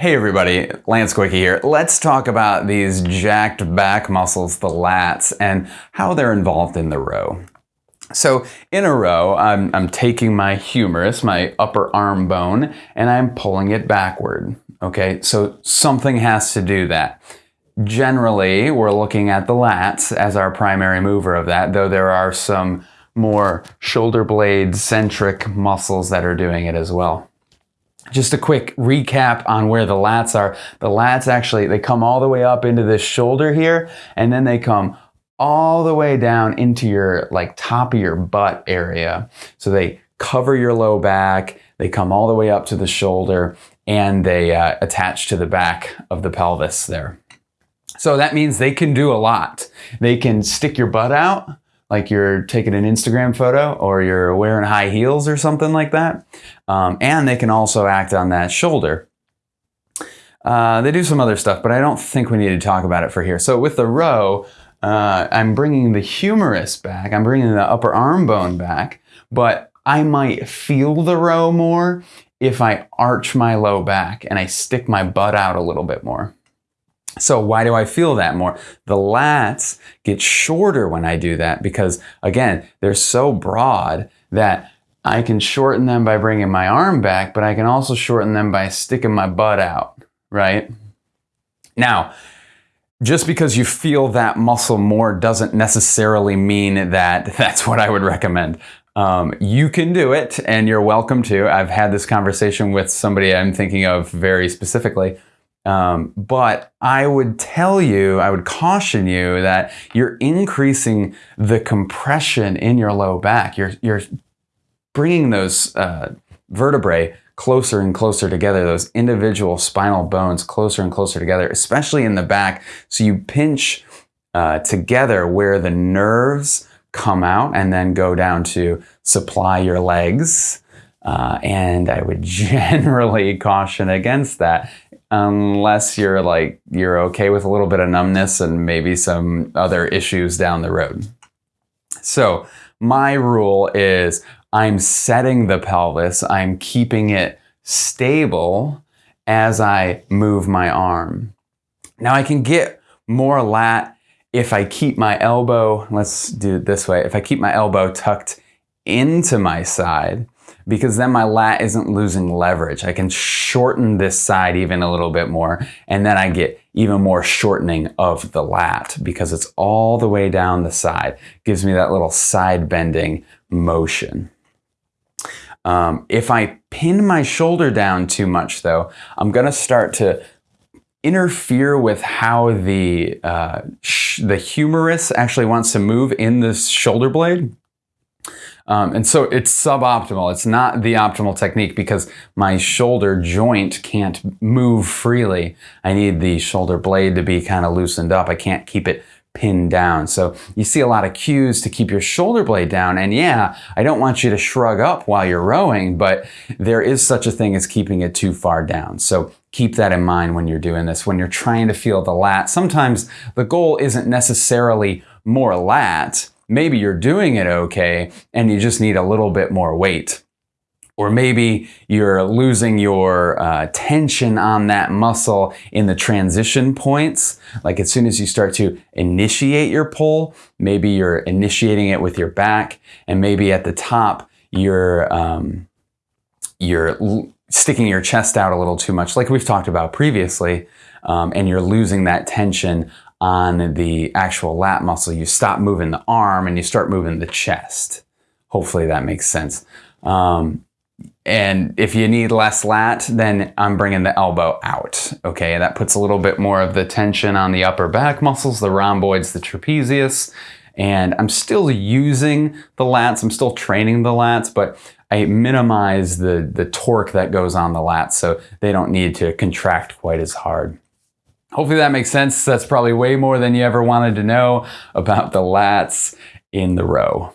Hey everybody, Lance Goyke here. Let's talk about these jacked back muscles, the lats, and how they're involved in the row. So in a row, I'm, I'm taking my humerus, my upper arm bone, and I'm pulling it backward. Okay, so something has to do that. Generally, we're looking at the lats as our primary mover of that, though there are some more shoulder blade centric muscles that are doing it as well. Just a quick recap on where the lats are. The lats actually, they come all the way up into this shoulder here, and then they come all the way down into your like top of your butt area. So they cover your low back, they come all the way up to the shoulder, and they uh, attach to the back of the pelvis there. So that means they can do a lot. They can stick your butt out, like you're taking an Instagram photo or you're wearing high heels or something like that. Um, and they can also act on that shoulder. Uh, they do some other stuff, but I don't think we need to talk about it for here. So with the row, uh, I'm bringing the humerus back. I'm bringing the upper arm bone back, but I might feel the row more if I arch my low back and I stick my butt out a little bit more. So why do I feel that more? The lats get shorter when I do that because again, they're so broad that I can shorten them by bringing my arm back, but I can also shorten them by sticking my butt out, right? Now, just because you feel that muscle more doesn't necessarily mean that that's what I would recommend. Um, you can do it and you're welcome to. I've had this conversation with somebody I'm thinking of very specifically um, but I would tell you, I would caution you that you're increasing the compression in your low back. You're, you're bringing those uh, vertebrae closer and closer together, those individual spinal bones closer and closer together, especially in the back. So you pinch uh, together where the nerves come out and then go down to supply your legs. Uh, and I would generally caution against that unless you're like you're okay with a little bit of numbness and maybe some other issues down the road. So my rule is I'm setting the pelvis, I'm keeping it stable as I move my arm. Now I can get more lat if I keep my elbow, let's do it this way, if I keep my elbow tucked into my side, because then my lat isn't losing leverage. I can shorten this side even a little bit more and then I get even more shortening of the lat because it's all the way down the side. Gives me that little side bending motion. Um, if I pin my shoulder down too much though, I'm gonna start to interfere with how the uh, the humerus actually wants to move in this shoulder blade. Um, and so it's suboptimal. It's not the optimal technique because my shoulder joint can't move freely. I need the shoulder blade to be kind of loosened up. I can't keep it pinned down. So you see a lot of cues to keep your shoulder blade down. And yeah, I don't want you to shrug up while you're rowing, but there is such a thing as keeping it too far down. So keep that in mind when you're doing this. When you're trying to feel the lat, sometimes the goal isn't necessarily more lat, maybe you're doing it okay and you just need a little bit more weight. Or maybe you're losing your uh, tension on that muscle in the transition points. Like as soon as you start to initiate your pull, maybe you're initiating it with your back, and maybe at the top you're um, you're sticking your chest out a little too much, like we've talked about previously, um, and you're losing that tension on the actual lat muscle, you stop moving the arm and you start moving the chest. Hopefully that makes sense. Um, and if you need less lat, then I'm bringing the elbow out. Okay, that puts a little bit more of the tension on the upper back muscles, the rhomboids, the trapezius. And I'm still using the lats, I'm still training the lats, but I minimize the, the torque that goes on the lats so they don't need to contract quite as hard. Hopefully that makes sense. That's probably way more than you ever wanted to know about the lats in the row.